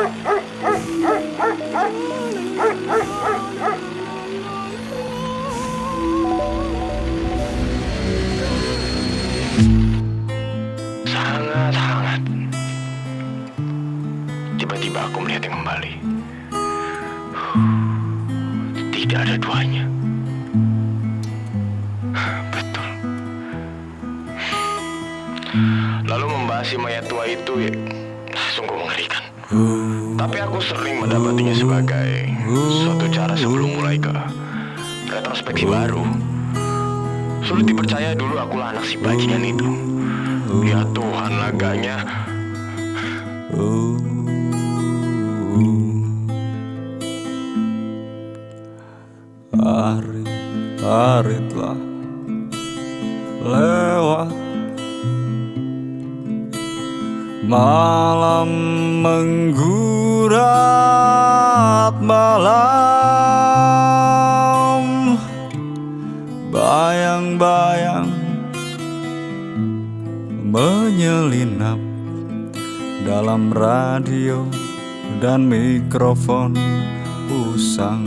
Sangat hangat. Tiba-tiba aku melihatnya kembali. Tidak ada duanya. Betul. Lalu membahas si mayat tua itu ya, sungguh mengerikan. Tapi aku sering mendapatinya sebagai suatu cara sebelum mulai ke retrospeksi baru. Sulit dipercaya dulu akulah anak si bajingan itu. Ya Tuhan laganya. Hari-hari telah lewat Malam menggurat malam. Bayang-bayang menyelinap Dalam radio dan mikrofon usang.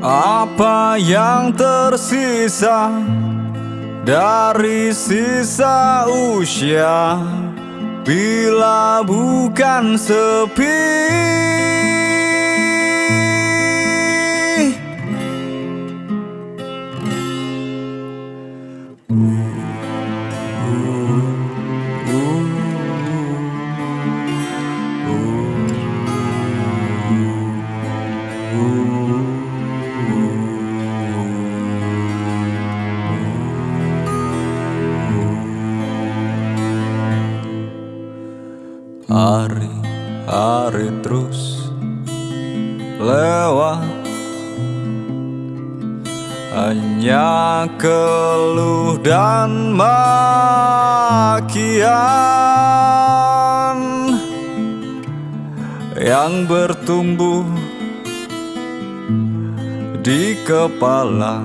Apa yang tersisa dari sisa usia Bila bukan sepi Hari-hari terus lewat. Hanya keluh dan makian Yang bertumbuh di kepala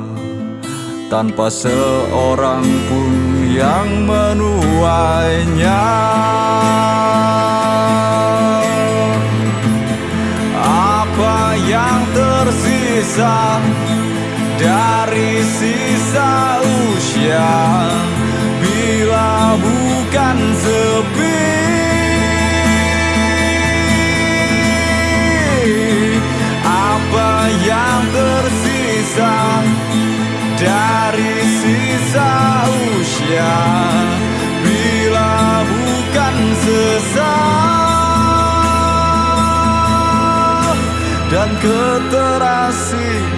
Tanpa seorang pun yang menuainya dari sisa usia. Bila bukan sepi dan keterasian